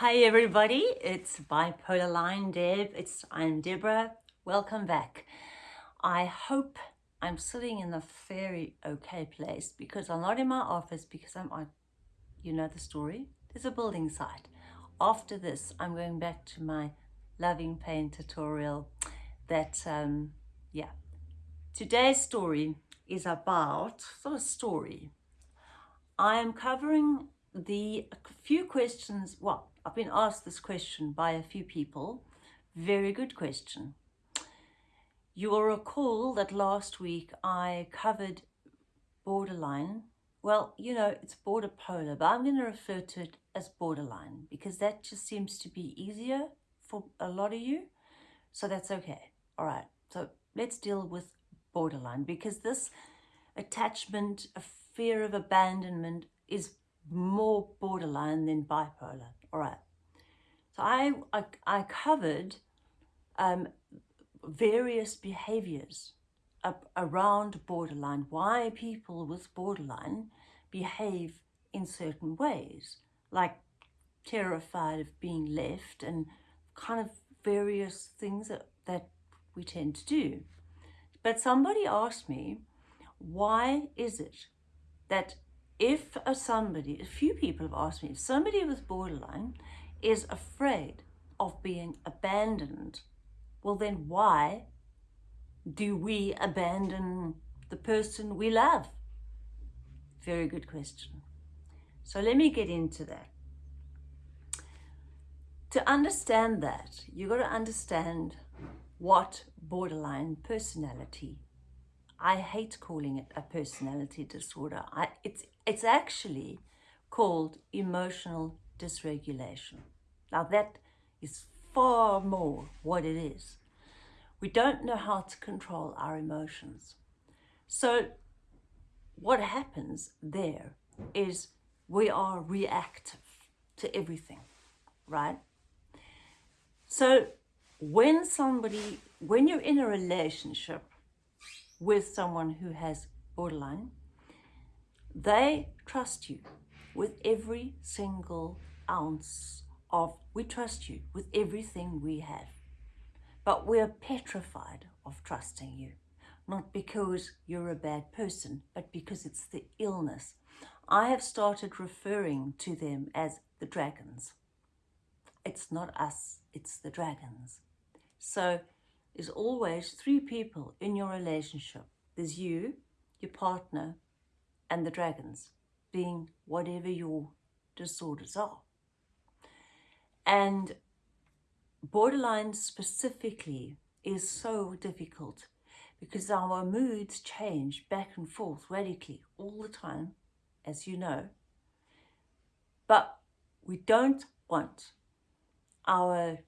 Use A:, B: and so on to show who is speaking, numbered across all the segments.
A: Hi everybody, it's Bipolar Line Deb. It's I'm Deborah. Welcome back. I hope I'm sitting in a very okay place because I'm not in my office because I'm on, you know the story, there's a building site. After this, I'm going back to my loving pain tutorial that, um, yeah. Today's story is about, sort of story. I am covering the few questions, well, I've been asked this question by a few people. Very good question. You will recall that last week I covered borderline. Well, you know, it's border polar, but I'm going to refer to it as borderline because that just seems to be easier for a lot of you. So that's okay. All right. So let's deal with borderline because this attachment, a fear of abandonment is more borderline than bipolar. All right. So I, I, I covered um, various behaviors around borderline, why people with borderline behave in certain ways, like terrified of being left and kind of various things that, that we tend to do. But somebody asked me, why is it that if a somebody, a few people have asked me, if somebody with borderline is afraid of being abandoned, well then why do we abandon the person we love? Very good question. So let me get into that. To understand that, you've got to understand what borderline personality I hate calling it a personality disorder. I, it's, it's actually called emotional dysregulation. Now that is far more what it is. We don't know how to control our emotions. So what happens there is we are reactive to everything, right? So when somebody, when you're in a relationship with someone who has borderline, they trust you with every single ounce of, we trust you with everything we have. But we're petrified of trusting you, not because you're a bad person, but because it's the illness. I have started referring to them as the dragons. It's not us, it's the dragons. So there's always three people in your relationship. There's you, your partner, and the dragons, being whatever your disorders are. And borderline specifically is so difficult because our moods change back and forth radically all the time, as you know. But we don't want our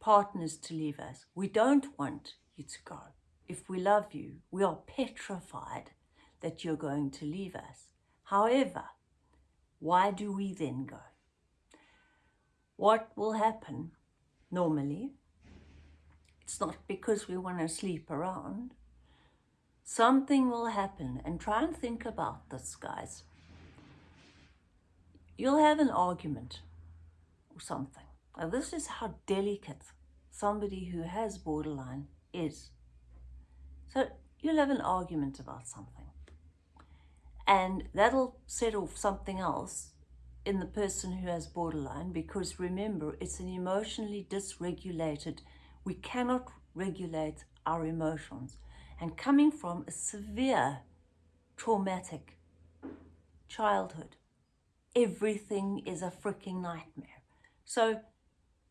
A: partners to leave us. We don't want you to go. If we love you, we are petrified that you're going to leave us. However, why do we then go? What will happen normally? It's not because we want to sleep around. Something will happen and try and think about this, guys. You'll have an argument or something. Now, this is how delicate somebody who has borderline is. So you'll have an argument about something and that'll set off something else in the person who has borderline because remember it's an emotionally dysregulated we cannot regulate our emotions. And coming from a severe traumatic childhood everything is a freaking nightmare. So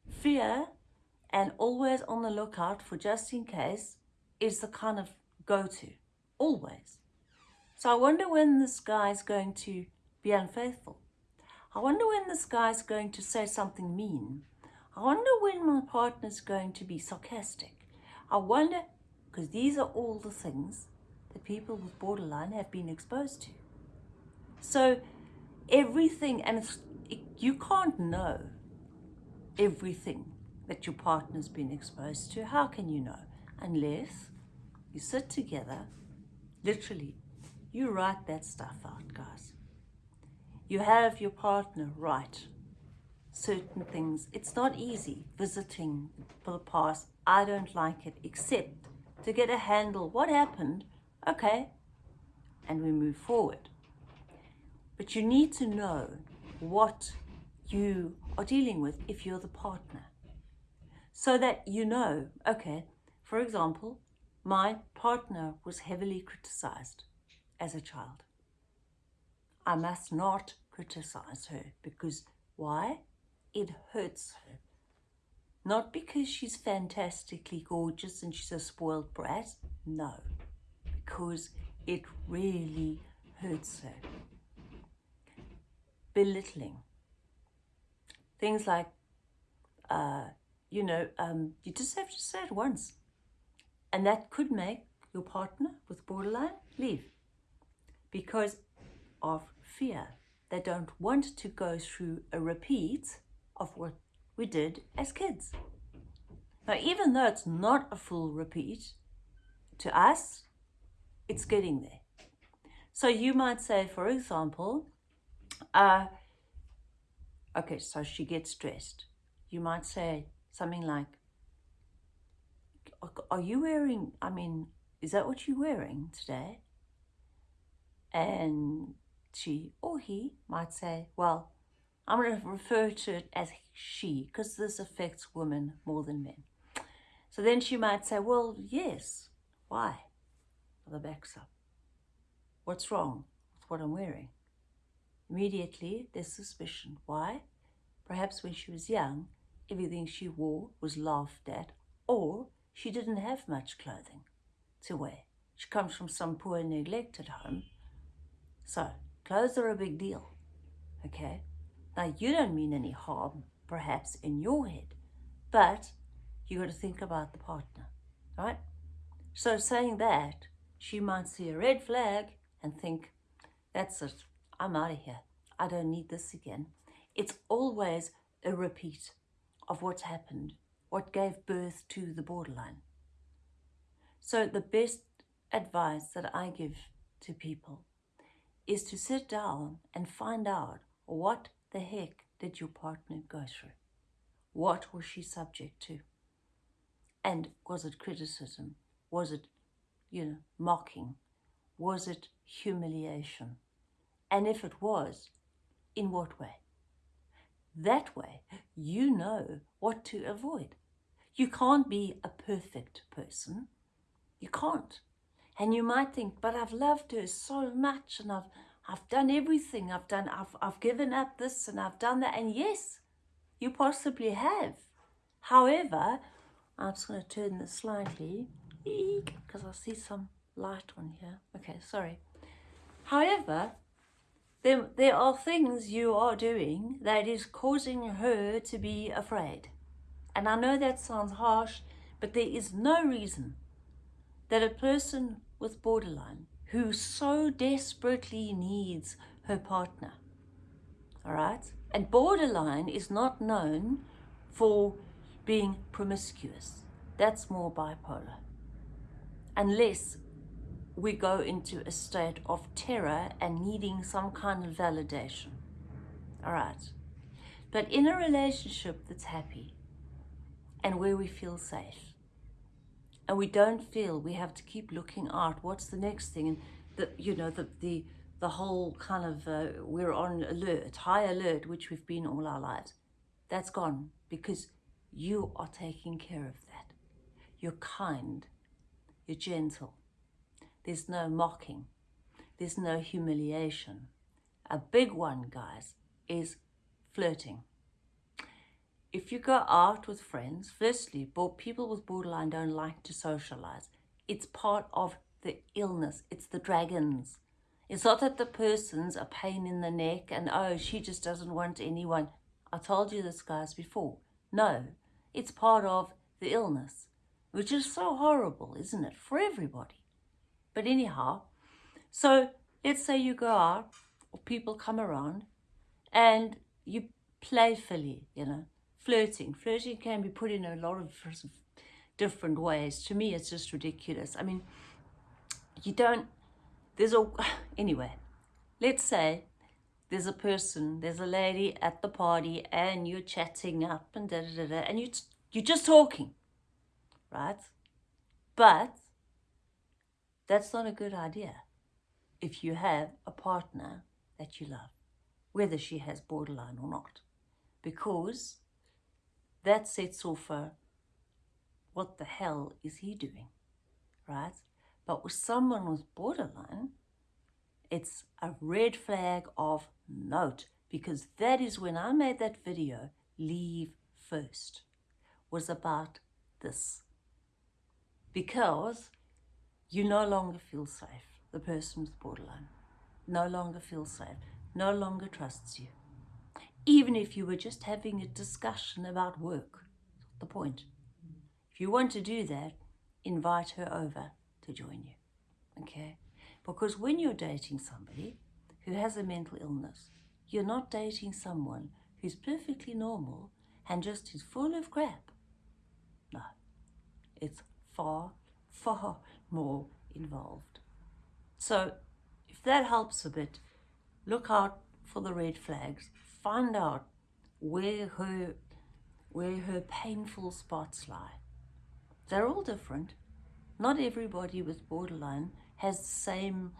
A: fear and always on the lookout for just in case is the kind of go-to always so I wonder when this guy's going to be unfaithful. I wonder when this guy's going to say something mean. I wonder when my partner's going to be sarcastic. I wonder, because these are all the things that people with borderline have been exposed to. So everything, and it, you can't know everything that your partner's been exposed to. How can you know? Unless you sit together, literally you write that stuff out, guys. You have your partner write certain things. It's not easy visiting for the past. I don't like it, except to get a handle. What happened? Okay. And we move forward. But you need to know what you are dealing with if you're the partner. So that you know, okay, for example, my partner was heavily criticized as a child. I must not criticize her because why? It hurts her. Not because she's fantastically gorgeous and she's a spoiled brat. No, because it really hurts her. Belittling. Things like, uh, you know, um, you just have to say it once. And that could make your partner with borderline leave because of fear. They don't want to go through a repeat of what we did as kids. Now, even though it's not a full repeat, to us, it's getting there. So you might say, for example, uh, okay, so she gets dressed. You might say something like, are you wearing, I mean, is that what you're wearing today? And she or he might say, well, I'm going to refer to it as she because this affects women more than men. So then she might say, well, yes. Why? The back's up. What's wrong with what I'm wearing? Immediately, there's suspicion. Why? Perhaps when she was young, everything she wore was laughed at, or she didn't have much clothing to wear. She comes from some poor, neglected home. So, clothes are a big deal, okay? Now, you don't mean any harm, perhaps, in your head, but you got to think about the partner, right? So saying that, she might see a red flag and think, that's it, I'm out of here. I don't need this again. It's always a repeat of what's happened, what gave birth to the borderline. So the best advice that I give to people is to sit down and find out what the heck did your partner go through? What was she subject to? And was it criticism? Was it, you know, mocking? Was it humiliation? And if it was, in what way? That way, you know what to avoid. You can't be a perfect person. You can't. And you might think, but I've loved her so much and I've I've done everything. I've done, I've, I've given up this and I've done that. And yes, you possibly have. However, I'm just going to turn this slightly because I see some light on here. Okay, sorry. However, there, there are things you are doing that is causing her to be afraid. And I know that sounds harsh, but there is no reason that a person with borderline who so desperately needs her partner. All right? And borderline is not known for being promiscuous. That's more bipolar. Unless we go into a state of terror and needing some kind of validation. All right. But in a relationship that's happy and where we feel safe, and we don't feel we have to keep looking out what's the next thing? And the you know the the the whole kind of uh, we're on alert high alert which we've been all our lives. That's gone because you are taking care of that. You're kind. You're gentle. There's no mocking. There's no humiliation. A big one guys is flirting if you go out with friends, firstly, people with borderline don't like to socialize. It's part of the illness. It's the dragons. It's not that the person's a pain in the neck and, oh, she just doesn't want anyone. I told you this, guys, before. No, it's part of the illness, which is so horrible, isn't it, for everybody. But anyhow, so let's say you go out or people come around and you playfully, you know, flirting. Flirting can be put in a lot of different ways. To me, it's just ridiculous. I mean, you don't, there's a, anyway, let's say there's a person, there's a lady at the party and you're chatting up and da da da, da and you, you're just talking, right? But that's not a good idea if you have a partner that you love, whether she has borderline or not, because that sets so far. what the hell is he doing, right? But with someone with borderline, it's a red flag of note because that is when I made that video, leave first, was about this. Because you no longer feel safe. The person with borderline no longer feels safe, no longer trusts you. Even if you were just having a discussion about work, the point. If you want to do that, invite her over to join you, okay? Because when you're dating somebody who has a mental illness, you're not dating someone who's perfectly normal and just is full of crap. No, it's far, far more involved. So if that helps a bit, look out for the red flags. Find out where her, where her painful spots lie. They're all different. Not everybody with borderline has the same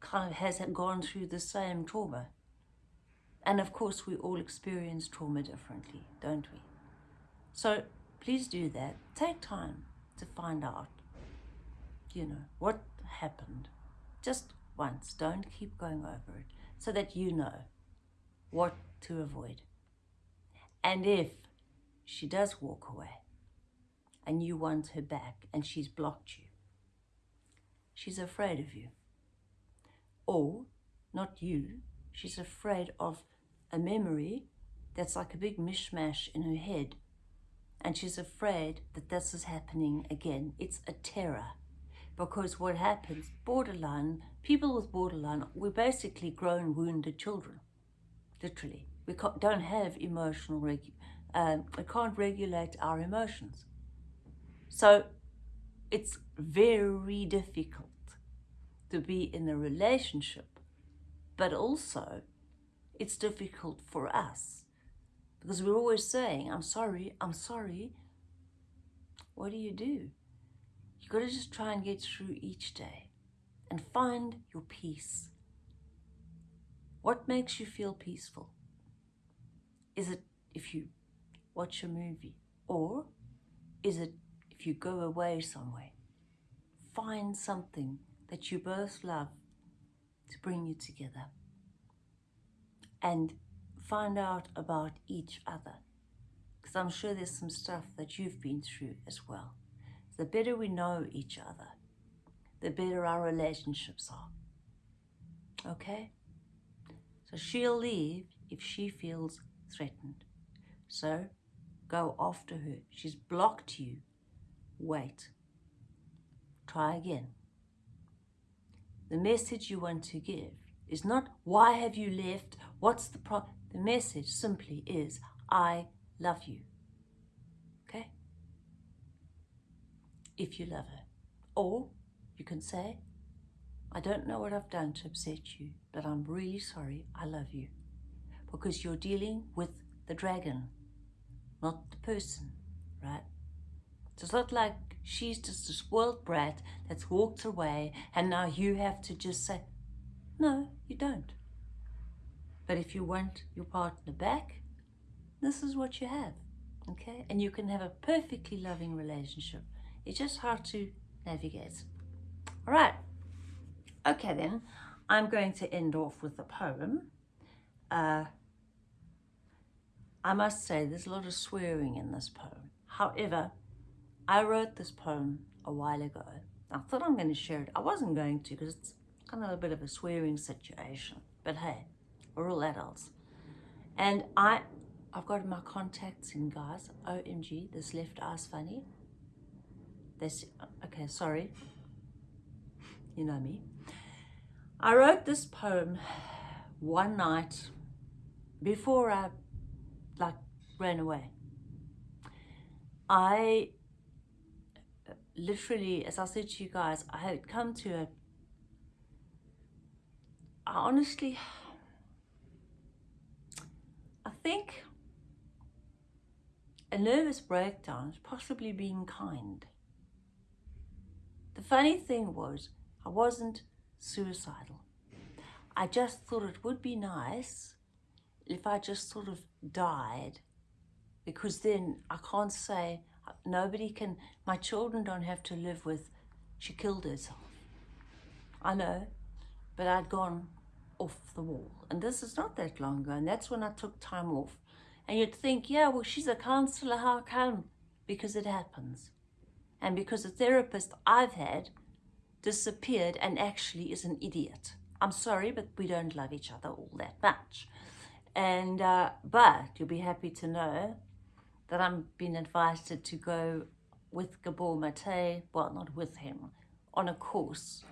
A: kind of has gone through the same trauma. And of course, we all experience trauma differently, don't we? So please do that. Take time to find out, you know, what happened. Just once. Don't keep going over it so that you know what to avoid. And if she does walk away, and you want her back and she's blocked you. She's afraid of you. Or, not you, she's afraid of a memory that's like a big mishmash in her head. And she's afraid that this is happening again. It's a terror. Because what happens, borderline, people with borderline, we're basically grown wounded children. Literally. We don't have emotional, regu um, we can't regulate our emotions. So it's very difficult to be in a relationship, but also it's difficult for us because we're always saying, I'm sorry, I'm sorry. What do you do? You've got to just try and get through each day and find your peace. What makes you feel peaceful? Is it if you watch a movie or is it if you go away somewhere, find something that you both love to bring you together and find out about each other because I'm sure there's some stuff that you've been through as well. The better we know each other, the better our relationships are. Okay? So she'll leave if she feels threatened. So go after her. She's blocked you wait. Try again. The message you want to give is not, why have you left? What's the problem? The message simply is, I love you. Okay? If you love her. Or you can say, I don't know what I've done to upset you, but I'm really sorry. I love you. Because you're dealing with the dragon, not the person, right? It's not like she's just a spoiled brat that's walked away and now you have to just say, no, you don't. But if you want your partner back, this is what you have, okay? And you can have a perfectly loving relationship. It's just hard to navigate. All right. Okay, then. I'm going to end off with a poem. Uh, I must say, there's a lot of swearing in this poem. However, I wrote this poem a while ago. I thought I'm going to share it. I wasn't going to because it's kind of a bit of a swearing situation. But hey, we're all adults. And I, I've got my contacts in, guys. OMG, this left eye's funny. This, okay, sorry. You know me. I wrote this poem one night before I, like, ran away. I literally, as I said to you guys, I had come to a, I honestly, I think a nervous breakdown is possibly being kind. The funny thing was, I wasn't suicidal. I just thought it would be nice if I just sort of died because then I can't say, nobody can, my children don't have to live with, she killed herself. I know, but I'd gone off the wall. And this is not that long ago, and that's when I took time off. And you'd think, yeah, well, she's a counselor, how come? Because it happens. And because the therapist I've had disappeared and actually is an idiot. I'm sorry, but we don't love each other all that much. And, uh, but you'll be happy to know that I'm being advised to go with Gabor Mate, well, not with him, on a course,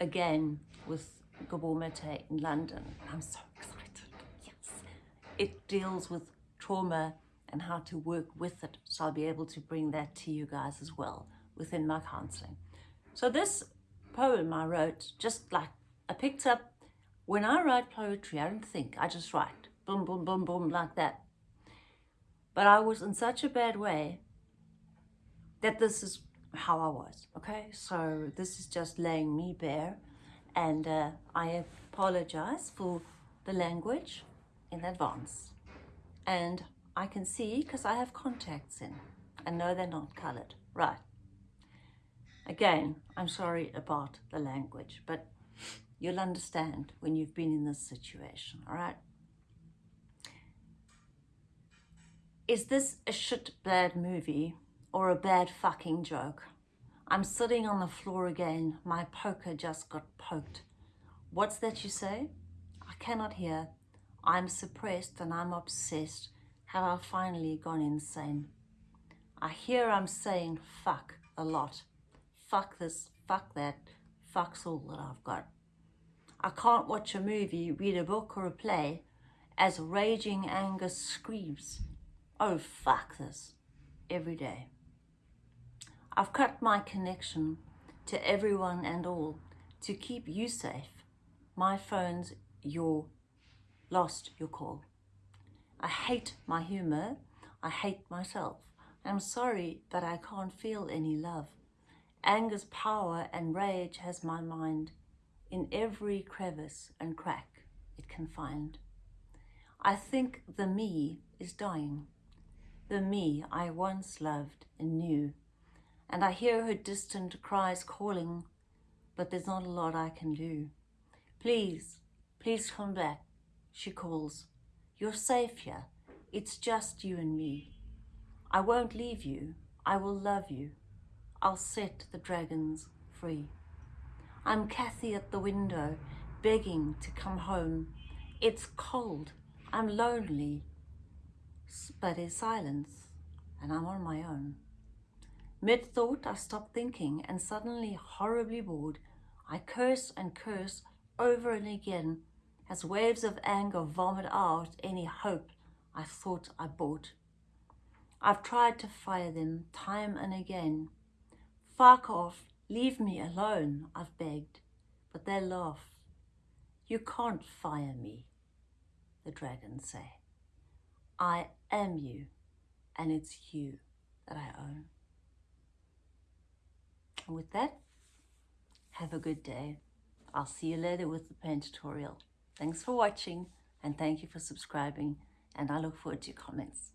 A: again, with Gabor Mate in London. I'm so excited, yes. It deals with trauma and how to work with it. So I'll be able to bring that to you guys as well within my counseling. So this poem I wrote, just like I picked up, when I write poetry, I don't think, I just write, boom, boom, boom, boom, like that. But I was in such a bad way that this is how I was, okay? So this is just laying me bare and uh, I apologize for the language in advance. And I can see because I have contacts in and know they're not colored. Right. Again, I'm sorry about the language, but you'll understand when you've been in this situation, all right? Is this a shit bad movie or a bad fucking joke? I'm sitting on the floor again. My poker just got poked. What's that you say? I cannot hear. I'm suppressed and I'm obsessed. Have I finally gone insane? I hear I'm saying fuck a lot. Fuck this, fuck that, fuck's all that I've got. I can't watch a movie, read a book or a play as raging anger screams, oh fuck this, every day. I've cut my connection to everyone and all to keep you safe. My phone's your lost your call. I hate my humor. I hate myself. I'm sorry that I can't feel any love. Anger's power and rage has my mind in every crevice and crack it can find. I think the me is dying, the me I once loved and knew, and I hear her distant cries calling, but there's not a lot I can do. Please, please come back, she calls. You're safe here. It's just you and me. I won't leave you. I will love you. I'll set the dragons free. I'm Cathy at the window, begging to come home. It's cold. I'm lonely. But there's silence, and I'm on my own. Mid-thought, I stop thinking, and suddenly, horribly bored, I curse and curse over and again as waves of anger vomit out any hope I thought I bought. I've tried to fire them time and again. Fuck off, leave me alone, I've begged, but they laugh. You can't fire me, the dragons say. I am you, and it's you that I own. And with that, have a good day. I'll see you later with the pen tutorial. Thanks for watching and thank you for subscribing and I look forward to your comments.